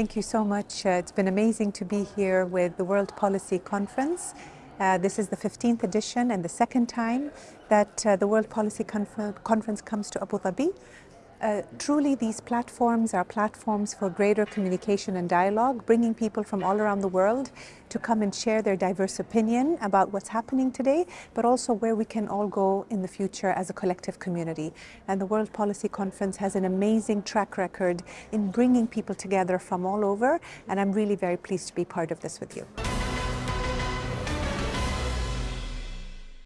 Thank you so much. Uh, it's been amazing to be here with the World Policy Conference. Uh, this is the 15th edition and the second time that uh, the World Policy Conf Conference comes to Abu Dhabi. Uh, truly, these platforms are platforms for greater communication and dialogue, bringing people from all around the world to come and share their diverse opinion about what's happening today, but also where we can all go in the future as a collective community. And the World Policy Conference has an amazing track record in bringing people together from all over, and I'm really very pleased to be part of this with you.